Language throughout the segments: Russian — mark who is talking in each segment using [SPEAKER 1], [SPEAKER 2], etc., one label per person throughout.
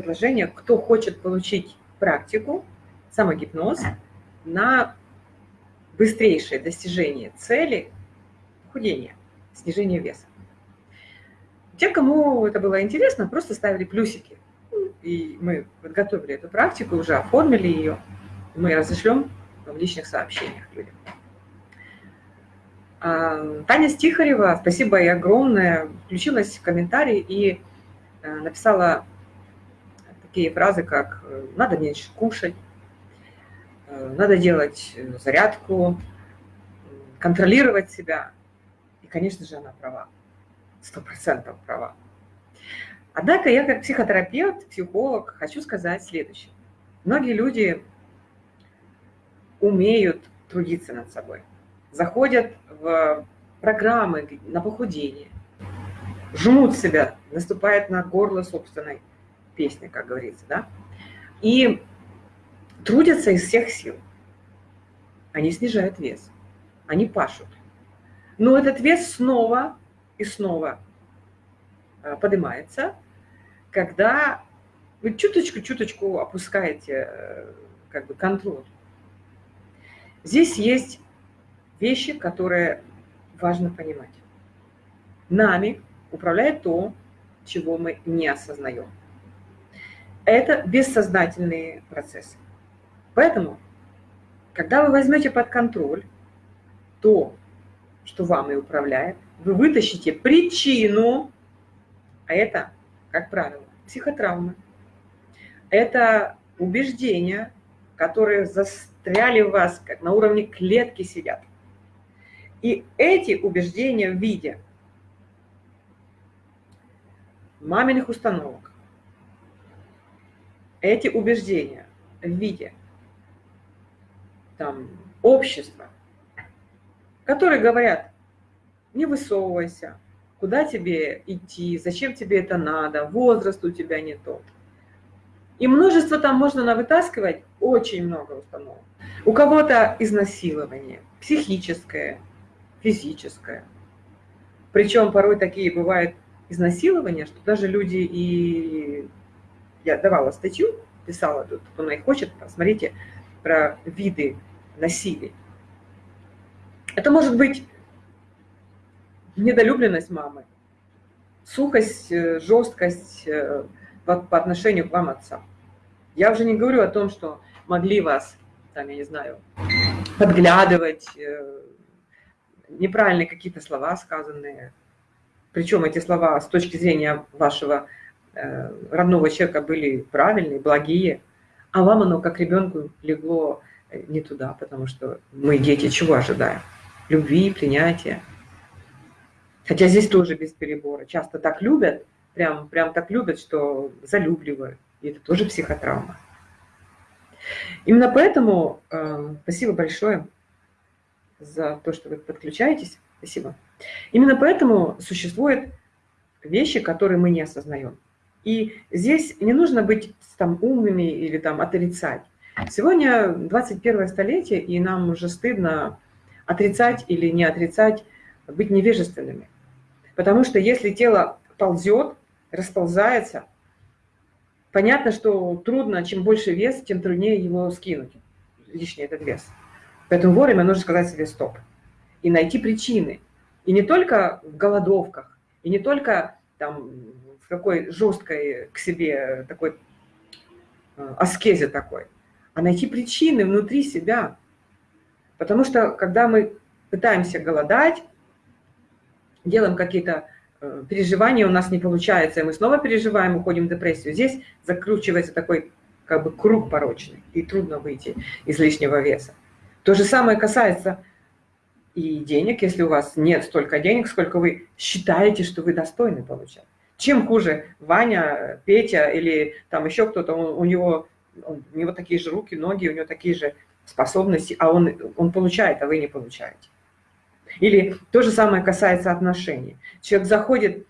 [SPEAKER 1] предложение, кто хочет получить практику, самогипноз, на быстрейшее достижение цели похудения, снижения веса. Те, кому это было интересно, просто ставили плюсики. И мы подготовили эту практику, уже оформили ее. Мы разошлем в личных сообщениях людям. А, Таня Стихарева, спасибо ей огромное, включилась в комментарий и э, написала такие фразы, как «надо меньше кушать», э, «надо делать зарядку», «контролировать себя». И, конечно же, она права, сто процентов права. Однако я как психотерапевт, психолог хочу сказать следующее. Многие люди умеют трудиться над собой – заходят в программы на похудение, жмут себя, наступают на горло собственной песни, как говорится, да, и трудятся из всех сил. Они снижают вес, они пашут. Но этот вес снова и снова э, поднимается, когда вы чуточку-чуточку опускаете э, как бы контроль. Здесь есть вещи, которые важно понимать. Нами управляет то, чего мы не осознаем. Это бессознательные процессы. Поэтому, когда вы возьмете под контроль то, что вами управляет, вы вытащите причину, а это, как правило, психотравмы. Это убеждения, которые застряли в вас, как на уровне клетки сидят. И эти убеждения в виде маминых установок, эти убеждения в виде там, общества, которые говорят, не высовывайся, куда тебе идти, зачем тебе это надо, возраст у тебя не тот. И множество там можно навытаскивать, очень много установок. У кого-то изнасилование, психическое, физическое. Причем порой такие бывают изнасилования, что даже люди и... Я давала статью, писала тут, кто на их хочет, посмотрите, про виды насилия. Это может быть недолюбленность мамы, сухость, э, жесткость э, по отношению к вам отца. Я уже не говорю о том, что могли вас, там, я не знаю, подглядывать, э, неправильные какие-то слова сказанные. Причем эти слова с точки зрения вашего родного человека были правильные, благие, а вам оно как ребенку легло э, не туда, потому что мы, дети, чего ожидаем? Любви, принятия. Хотя здесь тоже без перебора. Часто так любят, прям, прям так любят, что залюбливают. И это тоже психотравма. Именно поэтому э, спасибо большое за то, что вы подключаетесь. Спасибо. Именно поэтому существуют вещи, которые мы не осознаем. И здесь не нужно быть там умными или там отрицать. Сегодня 21 столетие, и нам уже стыдно отрицать или не отрицать, быть невежественными. Потому что если тело ползет, расползается, понятно, что трудно, чем больше вес, тем труднее его скинуть, лишний этот вес. Поэтому вовремя нужно сказать себе стоп и найти причины. И не только в голодовках, и не только там какой жесткой к себе такой э, аскезе такой, а найти причины внутри себя. Потому что когда мы пытаемся голодать, делаем какие-то э, переживания, у нас не получается, и мы снова переживаем, уходим в депрессию. Здесь закручивается такой как бы круг порочный, и трудно выйти из лишнего веса. То же самое касается и денег, если у вас нет столько денег, сколько вы считаете, что вы достойны получать. Чем хуже Ваня, Петя или там еще кто-то, у него, у него такие же руки, ноги, у него такие же способности, а он, он получает, а вы не получаете. Или то же самое касается отношений. Человек заходит,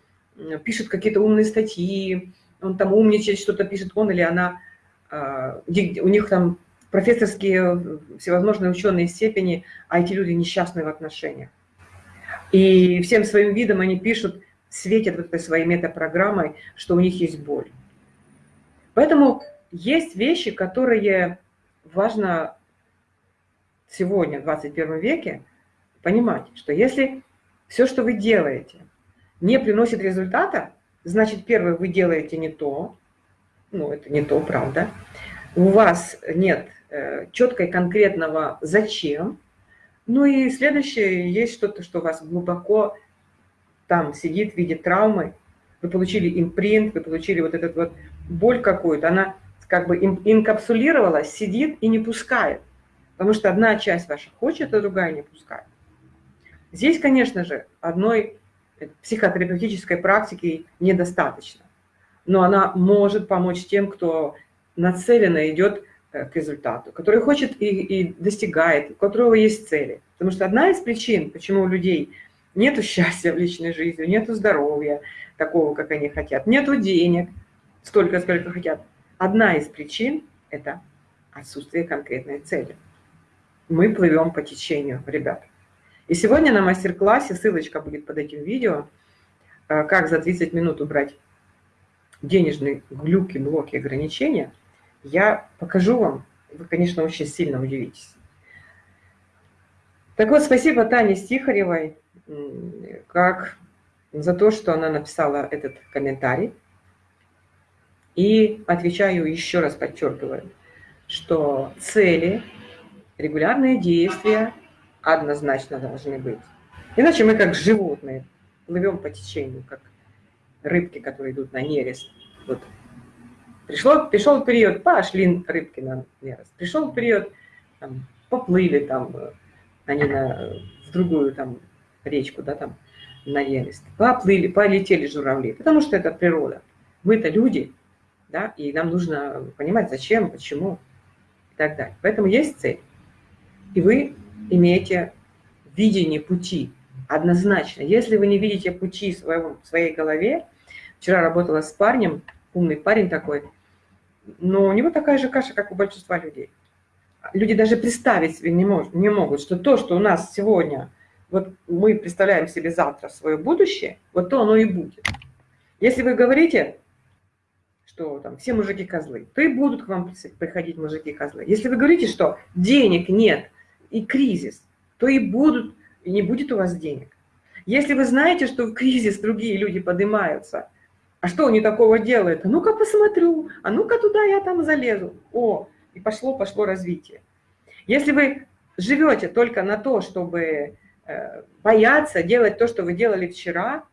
[SPEAKER 1] пишет какие-то умные статьи, он там умничает, что-то пишет он или она, а, у них там профессорские всевозможные ученые степени, а эти люди несчастны в отношениях. И всем своим видом они пишут, светят вот этой своей метапрограммой, что у них есть боль. Поэтому есть вещи, которые важно сегодня, в 21 веке, понимать, что если все, что вы делаете, не приносит результата, значит, первое, вы делаете не то, ну, это не то, правда, у вас нет э, четкой конкретного «зачем», ну и следующее, есть что-то, что вас глубоко там сидит в виде травмы, вы получили импринт, вы получили вот этот вот боль какую-то, она как бы инкапсулировалась, сидит и не пускает. Потому что одна часть ваша хочет, а другая не пускает. Здесь, конечно же, одной психотерапевтической практики недостаточно. Но она может помочь тем, кто нацеленно идет э, к результату, который хочет и, и достигает, у которого есть цели. Потому что одна из причин, почему у людей нет счастья в личной жизни, нет здоровья такого, как они хотят, нет денег столько, сколько хотят, одна из причин – это отсутствие конкретной цели. Мы плывем по течению, ребят. И сегодня на мастер-классе, ссылочка будет под этим видео, э, как за 30 минут убрать денежные глюки, блоки, ограничения, я покажу вам, вы, конечно, очень сильно удивитесь. Так вот, спасибо Тане Стихаревой как за то, что она написала этот комментарий. И отвечаю еще раз, подчеркиваю, что цели, регулярные действия однозначно должны быть. Иначе мы как животные плывем по течению, как рыбки, которые идут на нерест. Вот. Пришло, пришел период, пошли рыбки на нерест. Пришел период, там, поплыли там, они на, в другую там речку, да, там, на нерест. Поплыли, полетели журавли, потому что это природа. Мы-то люди, да, и нам нужно понимать, зачем, почему и так далее. Поэтому есть цель. И вы имеете видение пути однозначно. Если вы не видите пути в, в своей голове, вчера работала с парнем, умный парень такой, но у него такая же каша, как у большинства людей. Люди даже представить себе не, мож, не могут, что то, что у нас сегодня, вот мы представляем себе завтра свое будущее, вот то оно и будет. Если вы говорите, что там все мужики козлы, то и будут к вам приходить мужики козлы. Если вы говорите, что денег нет и кризис, то и будут, и не будет у вас денег. Если вы знаете, что в кризис другие люди поднимаются, а что они такого делают? А ну-ка посмотрю, а ну-ка туда я там залезу. О, и пошло-пошло развитие. Если вы живете только на то, чтобы бояться делать то, что вы делали вчера,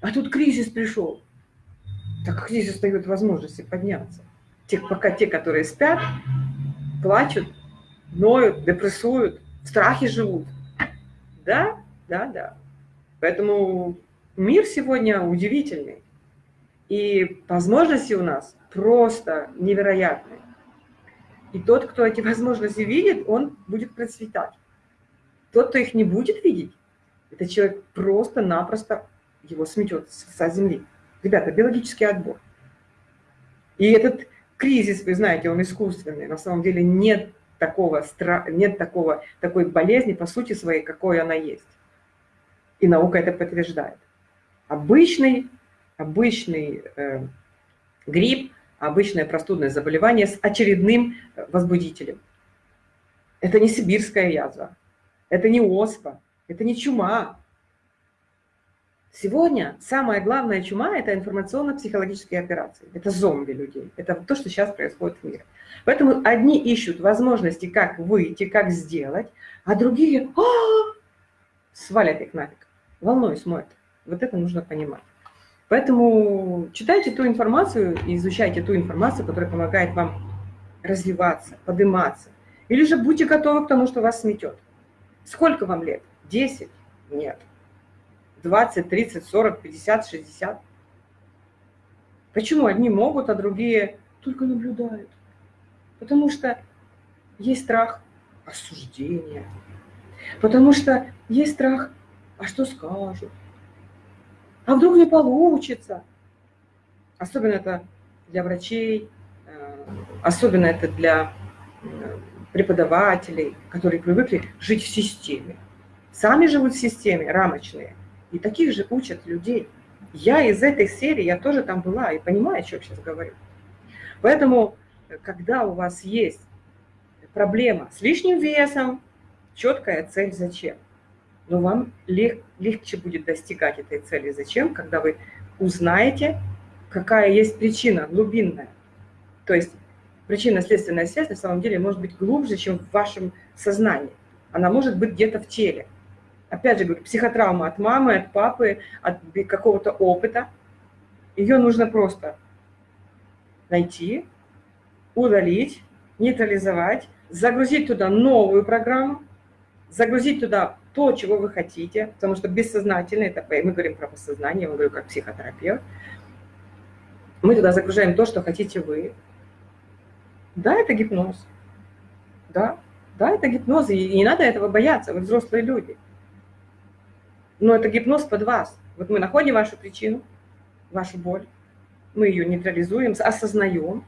[SPEAKER 1] а тут кризис пришел, так кризис дает возможности подняться. Те, пока те, которые спят, плачут, ноют, депрессуют, в страхе живут. Да, да, да. Поэтому мир сегодня удивительный. И возможности у нас просто невероятные. И тот, кто эти возможности видит, он будет процветать. Тот, кто их не будет видеть, этот человек просто-напросто его сметет со земли. Ребята, биологический отбор. И этот кризис, вы знаете, он искусственный. На самом деле нет такого, нет такого, такой болезни по сути своей, какой она есть. И наука это подтверждает. Обычный, обычный э, грипп, обычное простудное заболевание с очередным э, возбудителем. Это не сибирская язва, это не оспа, это не чума. Сегодня самая главная чума – это информационно-психологические операции. Это зомби людей. Это то, что сейчас происходит в мире. Поэтому одни ищут возможности, как выйти, как сделать, а другие а -а -а! свалят их нафиг. Волной смоют. Вот это нужно понимать. Поэтому читайте ту информацию и изучайте ту информацию, которая помогает вам развиваться, подниматься. Или же будьте готовы к тому, что вас сметет. Сколько вам лет? 10? Нет. 20, 30, 40, 50, 60? Почему одни могут, а другие только наблюдают? Потому что есть страх осуждения. Потому что есть страх, а что скажут? А вдруг не получится? Особенно это для врачей, э, особенно это для э, преподавателей, которые привыкли жить в системе. Сами живут в системе, рамочные. И таких же учат людей. Я из этой серии, я тоже там была и понимаю, о чем сейчас говорю. Поэтому, когда у вас есть проблема с лишним весом, четкая цель зачем. Но вам лег, легче будет достигать этой цели зачем, когда вы узнаете, какая есть причина глубинная. То есть причинно-следственная связь на самом деле может быть глубже, чем в вашем сознании. Она может быть где-то в теле. Опять же говорю, психотравма от мамы, от папы, от какого-то опыта. Ее нужно просто найти, удалить, нейтрализовать, загрузить туда новую программу, загрузить туда то, чего вы хотите, потому что бессознательно, это мы говорим про подсознание, я говорю как психотерапевт, мы туда загружаем то, что хотите вы. Да, это гипноз. Да, да, это гипноз, и не надо этого бояться, вы взрослые люди. Но это гипноз под вас. Вот мы находим вашу причину, вашу боль, мы ее нейтрализуем, осознаем.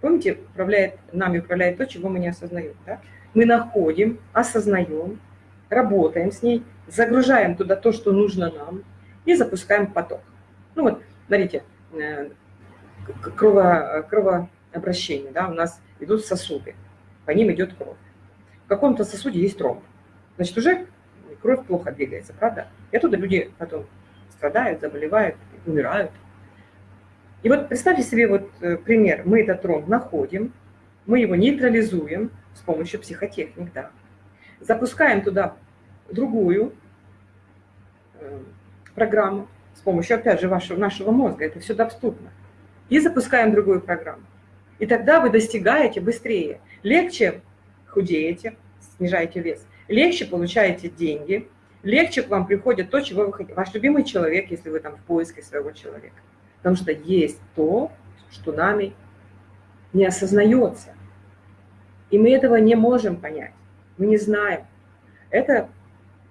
[SPEAKER 1] Помните, управляет, нами управляет то, чего мы не осознаем. Да? Мы находим, осознаем, работаем с ней, загружаем туда то, что нужно нам, и запускаем поток. Ну вот, смотрите, э, крово, кровообращение, да, у нас идут сосуды, по ним идет кровь. В каком-то сосуде есть тромб. Значит, уже кровь плохо двигается, правда? И оттуда люди потом страдают, заболевают, умирают. И вот представьте себе вот э, пример. Мы этот тромб находим, мы его нейтрализуем с помощью психотехник, да. Запускаем туда другую э, программу с помощью, опять же, вашего, нашего мозга. Это все доступно. И запускаем другую программу. И тогда вы достигаете быстрее. Легче худеете, снижаете вес. Легче получаете деньги. Легче к вам приходит то, чего вы хотите. Ваш любимый человек, если вы там в поиске своего человека. Потому что есть то, что нами не осознается. И мы этого не можем понять. Мы не знаем. Это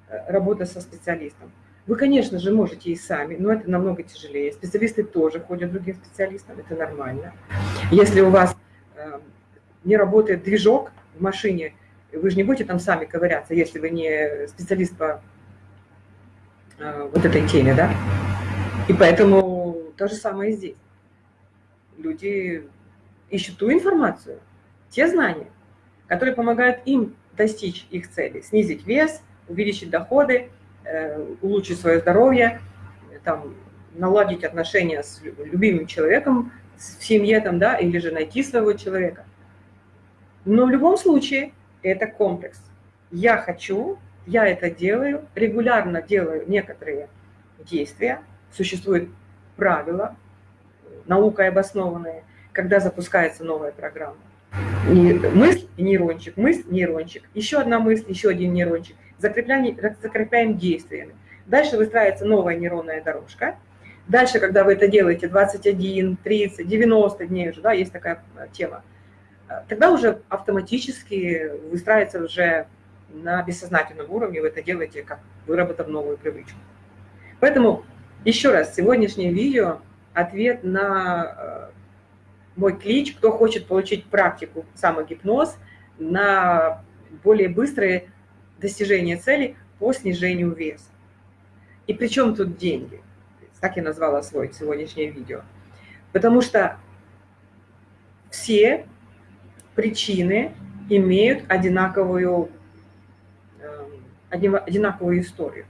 [SPEAKER 1] э, работа со специалистом. Вы, конечно же, можете и сами, но это намного тяжелее. Специалисты тоже ходят другим специалистам, это нормально. Если у вас э, не работает движок в машине, вы же не будете там сами ковыряться, если вы не специалист по э, вот этой теме, да? И поэтому то же самое и здесь. Люди ищут ту информацию, те знания, которые помогают им достичь их цели, снизить вес, увеличить доходы, э, улучшить свое здоровье, там, наладить отношения с любимым человеком в семье, там, да, или же найти своего человека. Но в любом случае это комплекс. Я хочу, я это делаю, регулярно делаю некоторые действия, существует правила, наукой обоснованные, когда запускается новая программа. И мысль – нейрончик, мысль – нейрончик, еще одна мысль, еще один нейрончик. Закрепляем, закрепляем действиями. Дальше выстраивается новая нейронная дорожка. Дальше, когда вы это делаете 21, 30, 90 дней уже, да, есть такая э, тема, э, тогда уже автоматически выстраивается уже на бессознательном уровне, вы это делаете, как выработав новую привычку. Поэтому еще раз, сегодняшнее видео – ответ на э, мой клич, кто хочет получить практику самогипноз на более быстрое достижение цели по снижению веса. И причем тут деньги? Так я назвала свой сегодняшнее видео. Потому что все причины имеют одинаковую, э, одинаковую историю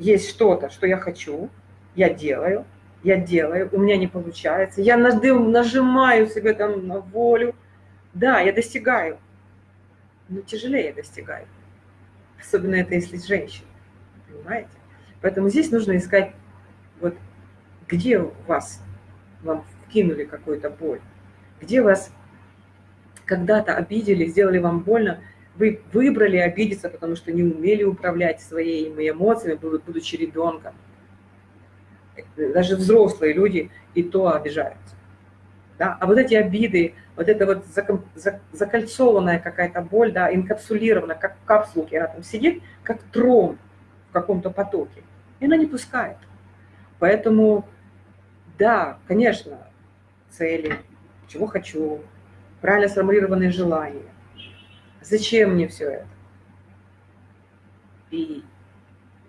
[SPEAKER 1] есть что-то, что я хочу, я делаю, я делаю, у меня не получается, я нажимаю себе там на волю, да, я достигаю, но тяжелее достигаю. Особенно это если женщина, понимаете? Поэтому здесь нужно искать, вот где вас, вам вкинули какую-то боль, где вас когда-то обидели, сделали вам больно, вы выбрали обидеться, потому что не умели управлять своими эмоциями, будучи ребенком. Даже взрослые люди и то обижаются. Да? А вот эти обиды, вот эта вот закольцованная какая-то боль, да, инкапсулированная, как в капсулке, она там сидит, как трон в каком-то потоке, и она не пускает. Поэтому, да, конечно, цели, чего хочу, правильно сформулированные желания, Зачем мне все это? И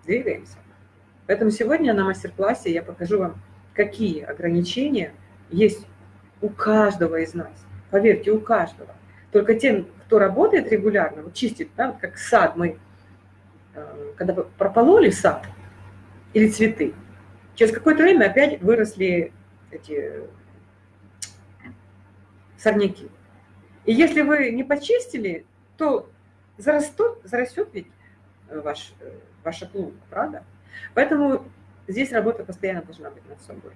[SPEAKER 1] двигаемся. Поэтому сегодня на мастер-классе я покажу вам, какие ограничения есть у каждого из нас. Поверьте, у каждого. Только тем, кто работает регулярно, вот чистит, да, как сад мы, э, когда пропололи сад или цветы, через какое-то время опять выросли эти сорняки. И если вы не почистили, то зарастут, зарастет ведь ваш, ваша клуб, правда? Поэтому здесь работа постоянно должна быть над собой.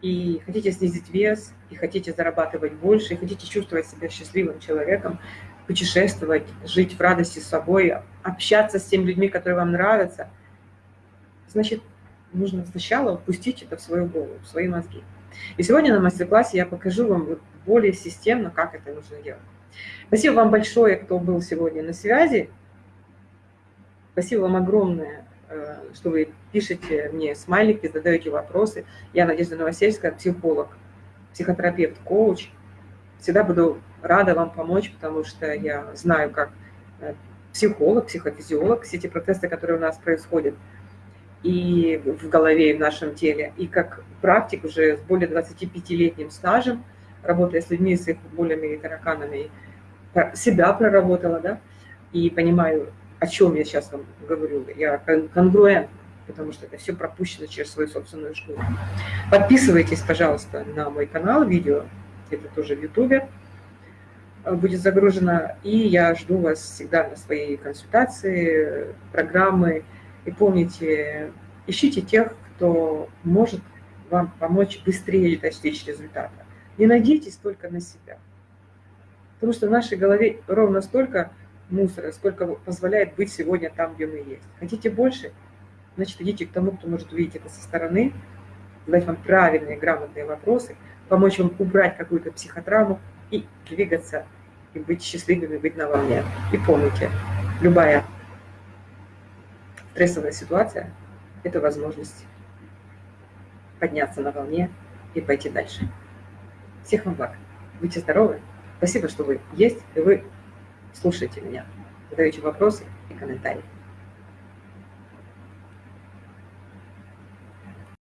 [SPEAKER 1] И хотите снизить вес, и хотите зарабатывать больше, и хотите чувствовать себя счастливым человеком, путешествовать, жить в радости с собой, общаться с теми людьми, которые вам нравятся, значит, нужно сначала впустить это в свою голову, в свои мозги. И сегодня на мастер-классе я покажу вам более системно, как это нужно делать. Спасибо вам большое, кто был сегодня на связи. Спасибо вам огромное, э, что вы пишете мне смайлики, задаете вопросы. Я Надежда Новосельская, психолог, психотерапевт, коуч. Всегда буду рада вам помочь, потому что я знаю, как э, психолог, психофизиолог, все эти процессы, которые у нас происходят и в голове, и в нашем теле, и как практик уже с более 25-летним стажем, работая с людьми, с их болями и тараканами, себя проработала, да, и понимаю, о чем я сейчас вам говорю. Я конгруент, потому что это все пропущено через свою собственную школу. Подписывайтесь, пожалуйста, на мой канал, видео, это тоже в Ютубе э, будет загружено, и я жду вас всегда на своей консультации, программы, и помните, ищите тех, кто может вам помочь быстрее достичь результата. Не надейтесь только на себя. Потому что в нашей голове ровно столько мусора, сколько позволяет быть сегодня там, где мы есть. Хотите больше? Значит, идите к тому, кто может увидеть это со стороны, задать вам правильные, грамотные вопросы, помочь вам убрать какую-то психотравму и двигаться, и быть счастливыми, быть на волне. И помните, любая Стрессовая ситуация – это возможность подняться на волне и пойти дальше. Всех вам благ. Будьте здоровы. Спасибо, что вы есть, и вы слушаете меня, задаете вопросы и комментарии.